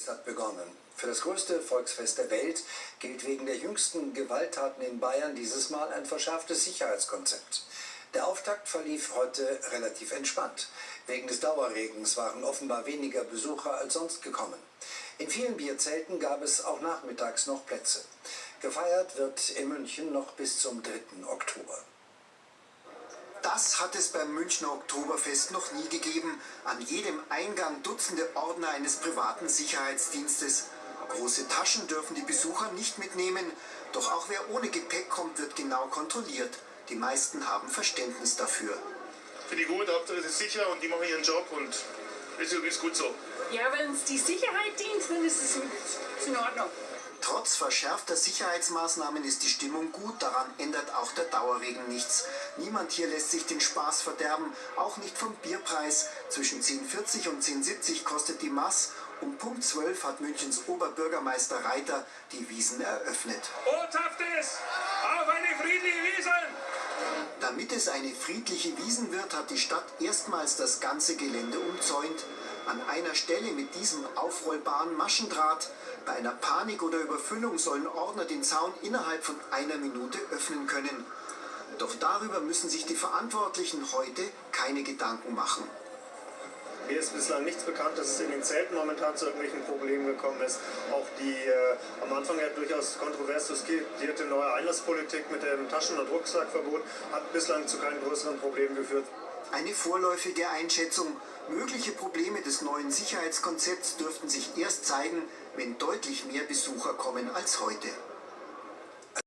Es hat begonnen. Für das größte Volksfest der Welt gilt wegen der jüngsten Gewalttaten in Bayern dieses Mal ein verschärftes Sicherheitskonzept. Der Auftakt verlief heute relativ entspannt. Wegen des Dauerregens waren offenbar weniger Besucher als sonst gekommen. In vielen Bierzelten gab es auch nachmittags noch Plätze. Gefeiert wird in München noch bis zum 3. Oktober. Das hat es beim Münchner Oktoberfest noch nie gegeben. An jedem Eingang Dutzende Ordner eines privaten Sicherheitsdienstes. Große Taschen dürfen die Besucher nicht mitnehmen. Doch auch wer ohne Gepäck kommt, wird genau kontrolliert. Die meisten haben Verständnis dafür. Finde ich gut, Hauptsache es ist sicher und die machen ihren Job und ist gut so. Ja, wenn es die Sicherheit dient, dann ist es in Ordnung. Trotz verschärfter Sicherheitsmaßnahmen ist die Stimmung gut, daran ändert auch der Dauerregen nichts. Niemand hier lässt sich den Spaß verderben, auch nicht vom Bierpreis. Zwischen 10,40 und 10,70 kostet die Mass. Um Punkt 12 hat Münchens Oberbürgermeister Reiter die Wiesen eröffnet. Bothaftes auf eine friedliche Wiesen! Damit es eine friedliche Wiesen wird, hat die Stadt erstmals das ganze Gelände umzäunt. An einer Stelle mit diesem aufrollbaren Maschendraht. Bei einer Panik oder Überfüllung sollen Ordner den Zaun innerhalb von einer Minute öffnen können. Doch darüber müssen sich die Verantwortlichen heute keine Gedanken machen. Mir ist bislang nichts bekannt, dass es in den Zelten momentan zu irgendwelchen Problemen gekommen ist. Auch die äh, am Anfang ja durchaus kontrovers diskutierte neue Einlasspolitik mit dem Taschen- und Rucksackverbot hat bislang zu keinen größeren Problemen geführt. Eine vorläufige Einschätzung. Mögliche Probleme des neuen Sicherheitskonzepts dürften sich erst zeigen, wenn deutlich mehr Besucher kommen als heute.